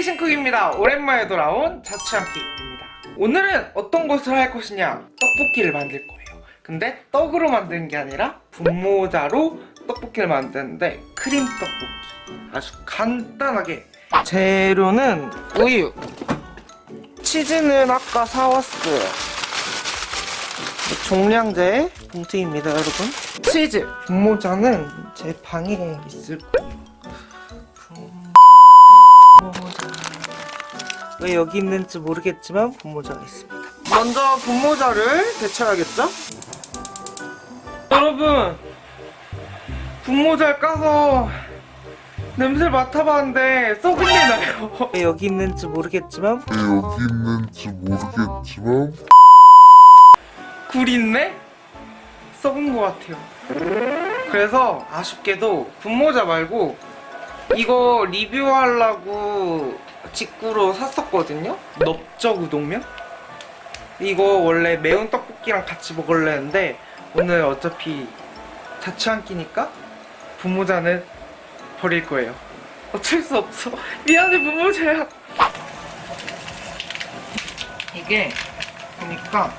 크리에이션쿡입니다. 오랜만에 돌아온 자취한끼입니다. 오늘은 어떤 것을 할 것이냐? 떡볶이를 만들 거예요. 근데 떡으로 만드는 게 아니라 분모자로 떡볶이를 만드는데 크림 떡볶이. 아주 간단하게. 재료는 우유. 치즈는 아까 사왔어요. 종량제 봉투입니다 여러분. 치즈. 분모자는 제 방에 있을 거예요 왜 여기 있는지 모르겠지만 분모자가 있습니다 먼저 분모자를 데쳐야겠죠? 여러분 분모자를 까서 냄새를 맡아봤는데 썩은 내 나요 왜 여기 있는지 모르겠지만 왜 여기 있는지 모르겠지만 굴 있네? 썩은 것 같아요 그래서 아쉽게도 분모자 말고 이거 리뷰하려고 직구로 샀었거든요. 넓적 우동면? 이거 원래 매운 떡볶이랑 같이 먹으려 했는데 오늘 어차피 자취 한 끼니까 분모자는 버릴 거예요. 어쩔 수 없어. 미안해 분모자야. 이게 보니까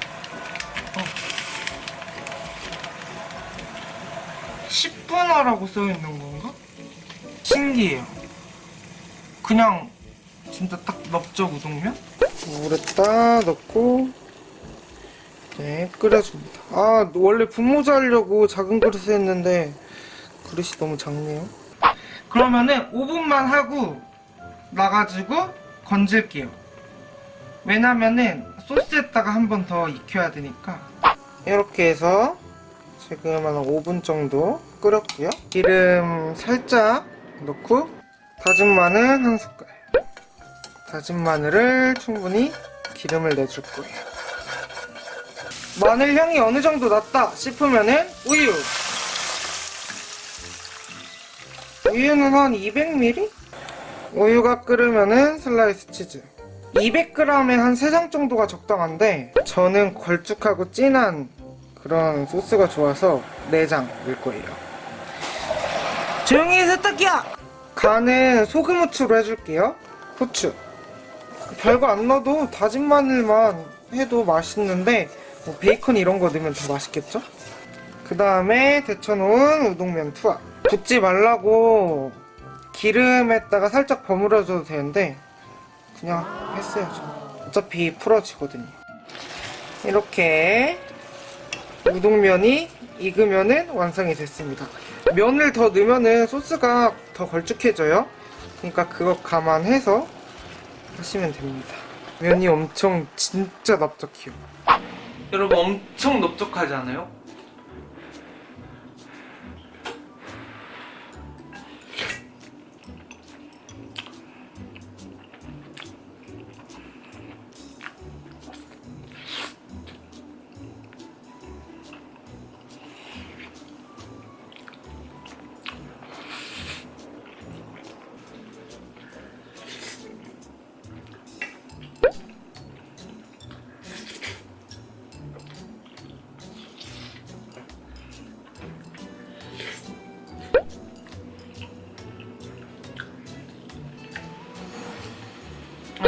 10분화라고 써있는 건가? 신기해요. 그냥 진짜 딱 넓적 우동면? 물에 딱 넣고 네 끓여줍니다. 아 원래 분모자 하려고 작은 그릇에 했는데 그릇이 너무 작네요. 그러면은 5분만 하고 나가지고 건질게요. 왜냐면은 소스에다가 한 번 더 익혀야 되니까. 이렇게 해서 지금 한 5분 정도 끓였고요. 기름 살짝 넣고 다진 마늘 한 숟갈 다진 마늘을 충분히 기름을 내줄 거예요. 마늘 향이 어느 정도 났다 싶으면은 우유. 우유는 한 200ml? 우유가 끓으면은 슬라이스 치즈. 200g에 한 3장 정도가 적당한데 저는 걸쭉하고 진한 그런 소스가 좋아서 4장 넣을 거예요. 조용히 해 세탁기야! 간은 소금 후추로 해줄게요. 후추 별거 안 넣어도 다진 마늘만 해도 맛있는데 뭐 베이컨 이런 거 넣으면 더 맛있겠죠? 그 다음에 데쳐놓은 우동면 투하. 붓지 말라고 기름에다가 살짝 버무려줘도 되는데 그냥 했어야죠 어차피 풀어지거든요. 이렇게 우동면이 익으면은 완성이 됐습니다. 면을 더 넣으면은 소스가 더 걸쭉해져요. 그러니까 그거 감안해서 하시면 됩니다 면이 엄청 진짜 납작해요 여러분 엄청 넓적하지 않아요?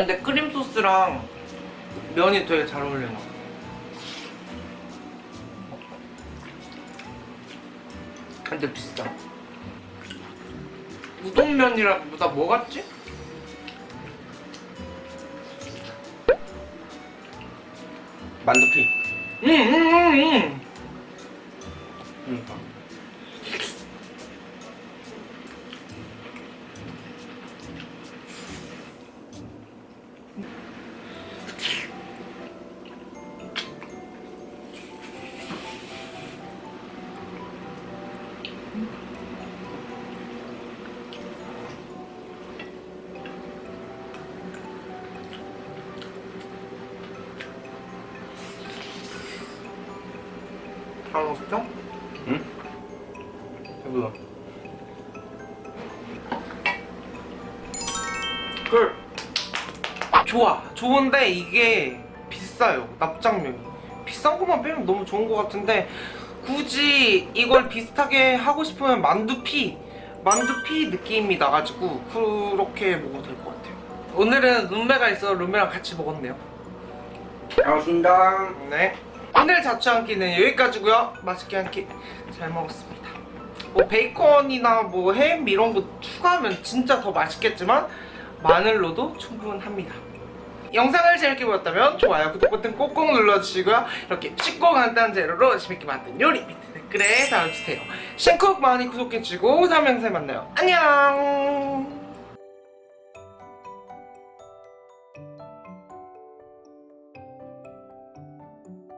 근데 크림 소스랑 면이 되게 잘 어울리는 것 같아. 근데 비싸. 우동면이라기보다 뭐 같지? 만두피 응, 응, 응, 응. 그러니까 다 먹었죠? 응? 배불러 그 좋아 좋은데 이게 비싸요 납작면이 비싼 것만 빼면 너무 좋은 것 같은데 굳이 이걸 비슷하게 하고 싶으면 만두피 만두피 느낌이 나가지고 그렇게 먹어도 될 것 같아요 오늘은 룸메가 있어 룸메랑 같이 먹었네요. 반갑습니다. 네. 오늘 자취 한 끼는 여기까지고요. 맛있게 한 끼 잘 먹었습니다. 뭐 베이컨이나 뭐 햄 이런 거 추가하면 진짜 더 맛있겠지만 마늘로도 충분합니다. 영상을 재밌게 보셨다면 좋아요, 구독 버튼 꼭꼭 눌러주시고요. 이렇게 쉽고 간단한 재료로 재밌게 만든 요리 밑에 댓글에 달아주세요. 싱쿡 많이 구독해주시고 다음 영상에 만나요. 안녕!